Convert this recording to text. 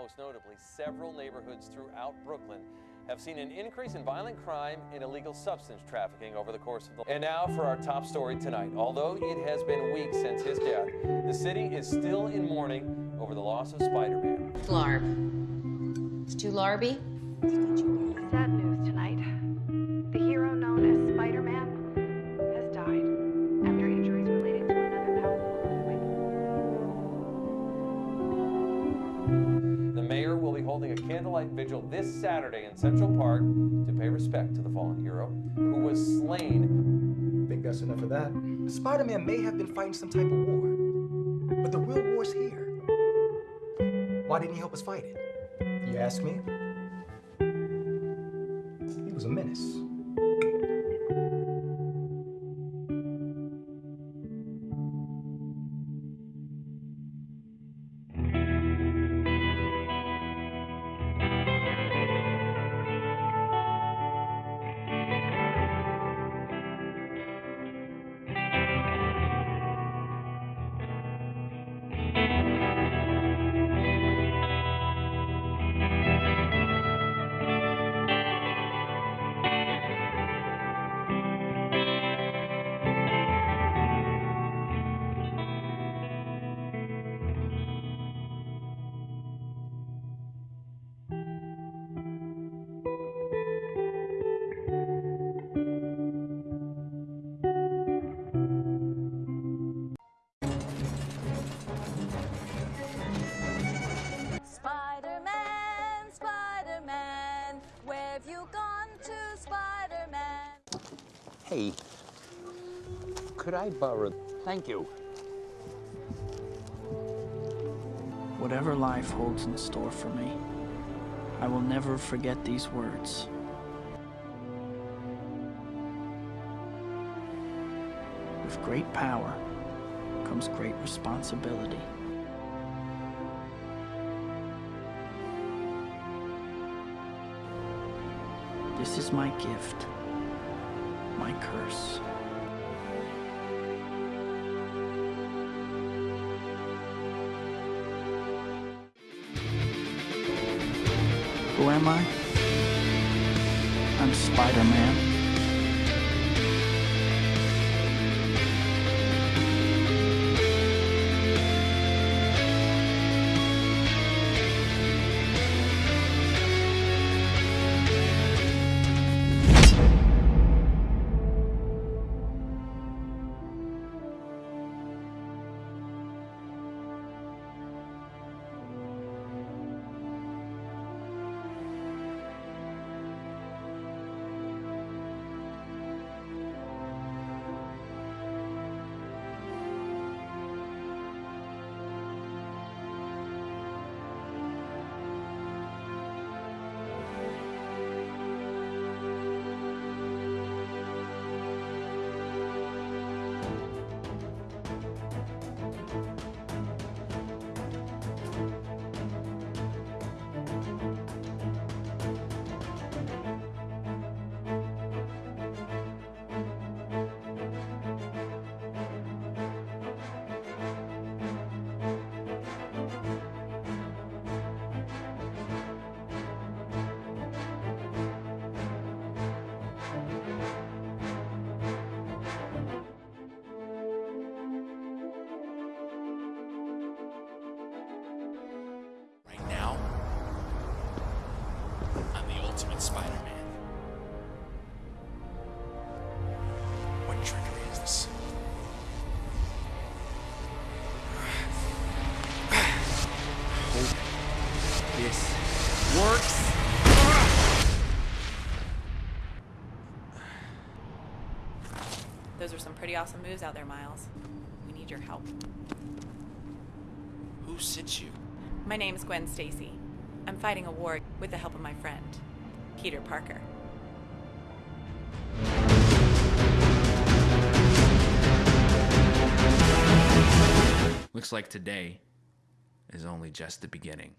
Most notably, several neighborhoods throughout Brooklyn have seen an increase in violent crime and illegal substance trafficking over the course of the And now for our top story tonight. Although it has been weeks since his death, the city is still in mourning over the loss of Spider-Man. Larb. It's too larby? Sad news tonight. Candlelight vigil this Saturday in Central Park to pay respect to the fallen hero who was slain. I Think that's enough of that? Spider-Man may have been fighting some type of war, but the real war's here. Why didn't he help us fight it? You ask me? He was a menace. Hey, could I borrow? Thank you. Whatever life holds in store for me, I will never forget these words. With great power comes great responsibility. This is my gift, my curse. Who am I? I'm Spider-Man. Ultimate Spider-Man. What trickery is this? Hope this works. Those are some pretty awesome moves out there, Miles. We need your help. Who sent you? My name is Gwen Stacy. I'm fighting a war with the help of my friend, Peter Parker. Looks like today is only just the beginning.